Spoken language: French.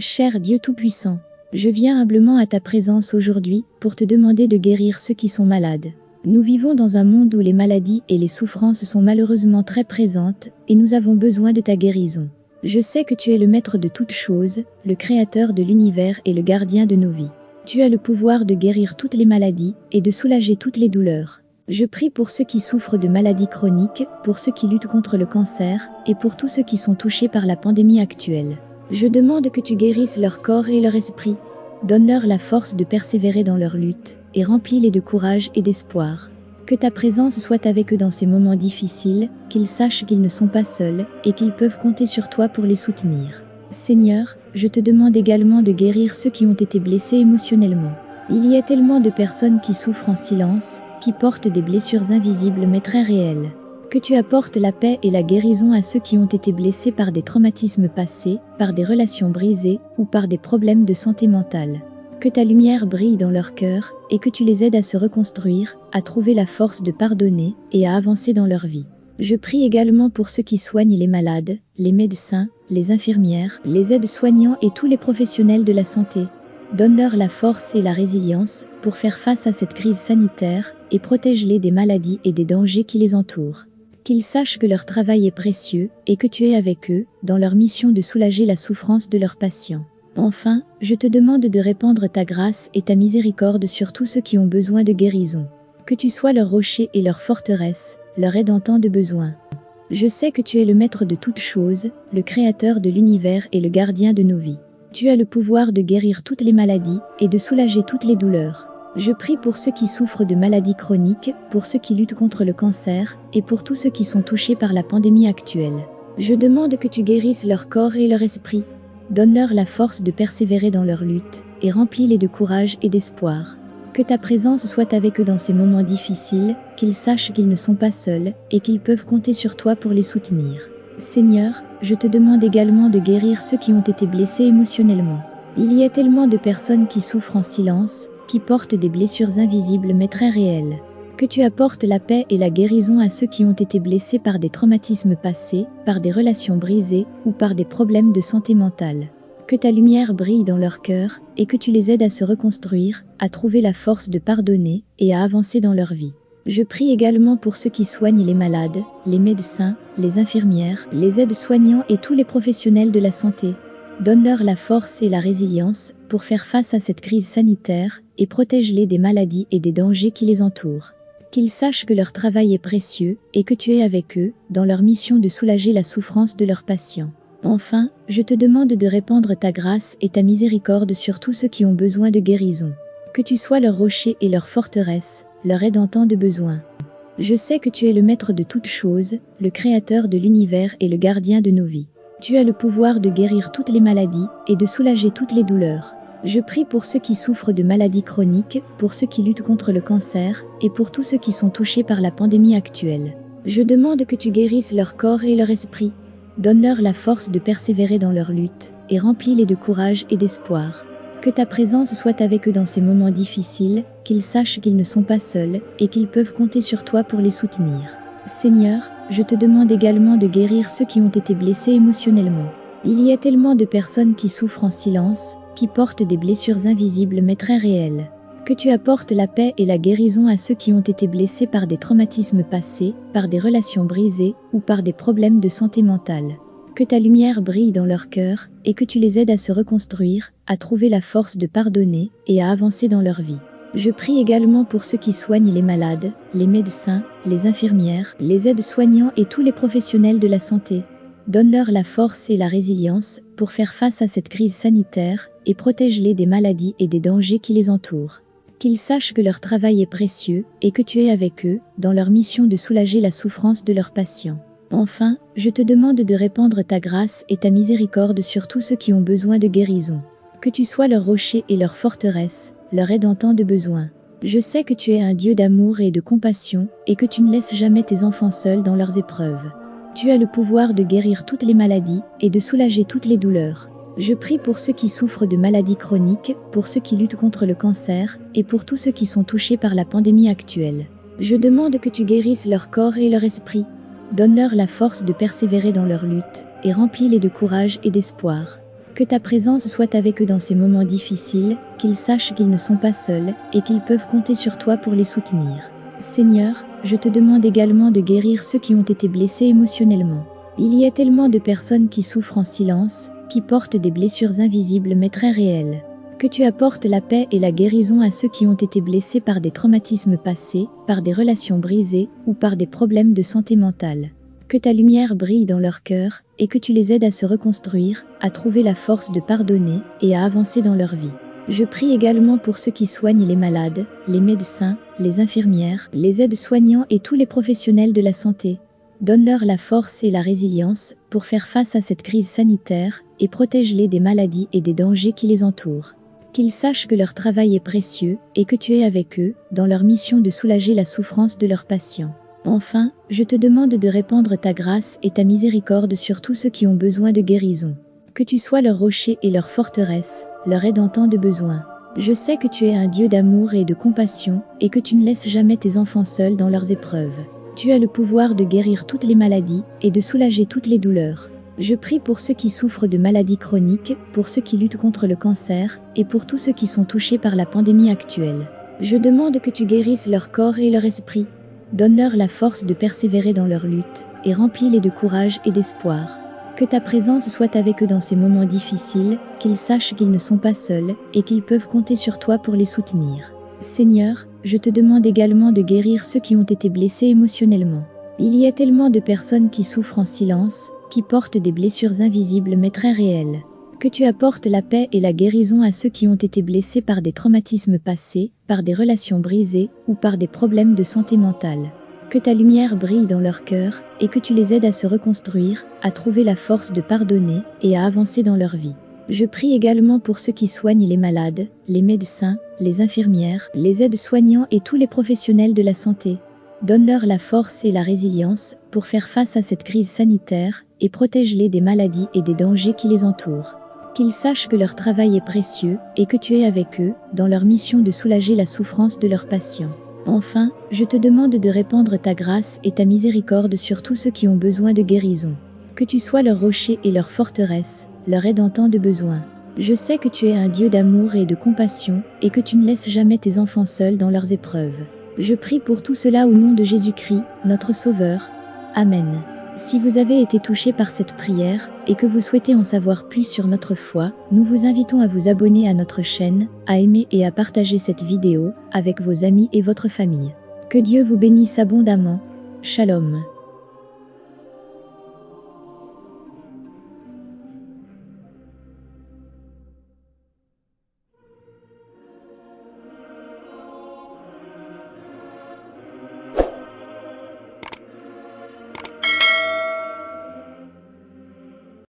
Cher Dieu Tout-Puissant, je viens humblement à ta présence aujourd'hui pour te demander de guérir ceux qui sont malades. Nous vivons dans un monde où les maladies et les souffrances sont malheureusement très présentes et nous avons besoin de ta guérison. Je sais que tu es le maître de toutes choses, le créateur de l'univers et le gardien de nos vies. Tu as le pouvoir de guérir toutes les maladies et de soulager toutes les douleurs. Je prie pour ceux qui souffrent de maladies chroniques, pour ceux qui luttent contre le cancer et pour tous ceux qui sont touchés par la pandémie actuelle. Je demande que tu guérisses leur corps et leur esprit. Donne-leur la force de persévérer dans leur lutte et remplis-les de courage et d'espoir. Que ta présence soit avec eux dans ces moments difficiles, qu'ils sachent qu'ils ne sont pas seuls et qu'ils peuvent compter sur toi pour les soutenir. Seigneur, je te demande également de guérir ceux qui ont été blessés émotionnellement. Il y a tellement de personnes qui souffrent en silence, qui portent des blessures invisibles mais très réelles. Que tu apportes la paix et la guérison à ceux qui ont été blessés par des traumatismes passés, par des relations brisées ou par des problèmes de santé mentale. Que ta lumière brille dans leur cœur et que tu les aides à se reconstruire, à trouver la force de pardonner et à avancer dans leur vie. Je prie également pour ceux qui soignent les malades, les médecins, les infirmières, les aides-soignants et tous les professionnels de la santé. Donne-leur la force et la résilience pour faire face à cette crise sanitaire et protège-les des maladies et des dangers qui les entourent. Qu'ils sachent que leur travail est précieux et que tu es avec eux dans leur mission de soulager la souffrance de leurs patients. Enfin, je te demande de répandre ta grâce et ta miséricorde sur tous ceux qui ont besoin de guérison. Que tu sois leur rocher et leur forteresse, leur aide en temps de besoin. Je sais que tu es le maître de toutes choses, le créateur de l'univers et le gardien de nos vies. Tu as le pouvoir de guérir toutes les maladies et de soulager toutes les douleurs. Je prie pour ceux qui souffrent de maladies chroniques, pour ceux qui luttent contre le cancer et pour tous ceux qui sont touchés par la pandémie actuelle. Je demande que tu guérisses leur corps et leur esprit, Donne-leur la force de persévérer dans leur lutte et remplis-les de courage et d'espoir. Que ta présence soit avec eux dans ces moments difficiles, qu'ils sachent qu'ils ne sont pas seuls et qu'ils peuvent compter sur toi pour les soutenir. Seigneur, je te demande également de guérir ceux qui ont été blessés émotionnellement. Il y a tellement de personnes qui souffrent en silence, qui portent des blessures invisibles mais très réelles. Que tu apportes la paix et la guérison à ceux qui ont été blessés par des traumatismes passés, par des relations brisées ou par des problèmes de santé mentale. Que ta lumière brille dans leur cœur et que tu les aides à se reconstruire, à trouver la force de pardonner et à avancer dans leur vie. Je prie également pour ceux qui soignent les malades, les médecins, les infirmières, les aides-soignants et tous les professionnels de la santé. Donne-leur la force et la résilience pour faire face à cette crise sanitaire et protège-les des maladies et des dangers qui les entourent qu'ils sachent que leur travail est précieux et que tu es avec eux dans leur mission de soulager la souffrance de leurs patients. Enfin, je te demande de répandre ta grâce et ta miséricorde sur tous ceux qui ont besoin de guérison. Que tu sois leur rocher et leur forteresse, leur aide en temps de besoin. Je sais que tu es le maître de toutes choses, le créateur de l'univers et le gardien de nos vies. Tu as le pouvoir de guérir toutes les maladies et de soulager toutes les douleurs. Je prie pour ceux qui souffrent de maladies chroniques, pour ceux qui luttent contre le cancer et pour tous ceux qui sont touchés par la pandémie actuelle. Je demande que tu guérisses leur corps et leur esprit. Donne-leur la force de persévérer dans leur lutte et remplis-les de courage et d'espoir. Que ta présence soit avec eux dans ces moments difficiles, qu'ils sachent qu'ils ne sont pas seuls et qu'ils peuvent compter sur toi pour les soutenir. Seigneur, je te demande également de guérir ceux qui ont été blessés émotionnellement. Il y a tellement de personnes qui souffrent en silence, qui portent des blessures invisibles mais très réelles. Que tu apportes la paix et la guérison à ceux qui ont été blessés par des traumatismes passés, par des relations brisées ou par des problèmes de santé mentale. Que ta lumière brille dans leur cœur et que tu les aides à se reconstruire, à trouver la force de pardonner et à avancer dans leur vie. Je prie également pour ceux qui soignent les malades, les médecins, les infirmières, les aides-soignants et tous les professionnels de la santé, Donne-leur la force et la résilience pour faire face à cette crise sanitaire et protège-les des maladies et des dangers qui les entourent. Qu'ils sachent que leur travail est précieux et que tu es avec eux dans leur mission de soulager la souffrance de leurs patients. Enfin, je te demande de répandre ta grâce et ta miséricorde sur tous ceux qui ont besoin de guérison. Que tu sois leur rocher et leur forteresse, leur aide en temps de besoin. Je sais que tu es un Dieu d'amour et de compassion et que tu ne laisses jamais tes enfants seuls dans leurs épreuves. Tu as le pouvoir de guérir toutes les maladies et de soulager toutes les douleurs. Je prie pour ceux qui souffrent de maladies chroniques, pour ceux qui luttent contre le cancer et pour tous ceux qui sont touchés par la pandémie actuelle. Je demande que tu guérisses leur corps et leur esprit. Donne-leur la force de persévérer dans leur lutte et remplis-les de courage et d'espoir. Que ta présence soit avec eux dans ces moments difficiles, qu'ils sachent qu'ils ne sont pas seuls et qu'ils peuvent compter sur toi pour les soutenir. Seigneur, je te demande également de guérir ceux qui ont été blessés émotionnellement. Il y a tellement de personnes qui souffrent en silence, qui portent des blessures invisibles mais très réelles. Que tu apportes la paix et la guérison à ceux qui ont été blessés par des traumatismes passés, par des relations brisées ou par des problèmes de santé mentale. Que ta lumière brille dans leur cœur et que tu les aides à se reconstruire, à trouver la force de pardonner et à avancer dans leur vie. Je prie également pour ceux qui soignent les malades, les médecins, les infirmières, les aides-soignants et tous les professionnels de la santé. Donne-leur la force et la résilience pour faire face à cette crise sanitaire et protège-les des maladies et des dangers qui les entourent. Qu'ils sachent que leur travail est précieux et que tu es avec eux dans leur mission de soulager la souffrance de leurs patients. Enfin, je te demande de répandre ta grâce et ta miséricorde sur tous ceux qui ont besoin de guérison. Que tu sois leur rocher et leur forteresse, leur aide en temps de besoin. Je sais que tu es un Dieu d'amour et de compassion et que tu ne laisses jamais tes enfants seuls dans leurs épreuves. Tu as le pouvoir de guérir toutes les maladies et de soulager toutes les douleurs. Je prie pour ceux qui souffrent de maladies chroniques, pour ceux qui luttent contre le cancer et pour tous ceux qui sont touchés par la pandémie actuelle. Je demande que tu guérisses leur corps et leur esprit, Donne-leur la force de persévérer dans leur lutte et remplis-les de courage et d'espoir. Que ta présence soit avec eux dans ces moments difficiles, qu'ils sachent qu'ils ne sont pas seuls et qu'ils peuvent compter sur toi pour les soutenir. Seigneur, je te demande également de guérir ceux qui ont été blessés émotionnellement. Il y a tellement de personnes qui souffrent en silence, qui portent des blessures invisibles mais très réelles. Que tu apportes la paix et la guérison à ceux qui ont été blessés par des traumatismes passés, par des relations brisées ou par des problèmes de santé mentale. Que ta lumière brille dans leur cœur et que tu les aides à se reconstruire, à trouver la force de pardonner et à avancer dans leur vie. Je prie également pour ceux qui soignent les malades, les médecins, les infirmières, les aides-soignants et tous les professionnels de la santé. Donne-leur la force et la résilience pour faire face à cette crise sanitaire et protège-les des maladies et des dangers qui les entourent qu'ils sachent que leur travail est précieux et que tu es avec eux dans leur mission de soulager la souffrance de leurs patients. Enfin, je te demande de répandre ta grâce et ta miséricorde sur tous ceux qui ont besoin de guérison. Que tu sois leur rocher et leur forteresse, leur aide en temps de besoin. Je sais que tu es un Dieu d'amour et de compassion et que tu ne laisses jamais tes enfants seuls dans leurs épreuves. Je prie pour tout cela au nom de Jésus-Christ, notre Sauveur. Amen. Si vous avez été touché par cette prière et que vous souhaitez en savoir plus sur notre foi, nous vous invitons à vous abonner à notre chaîne, à aimer et à partager cette vidéo avec vos amis et votre famille. Que Dieu vous bénisse abondamment. Shalom.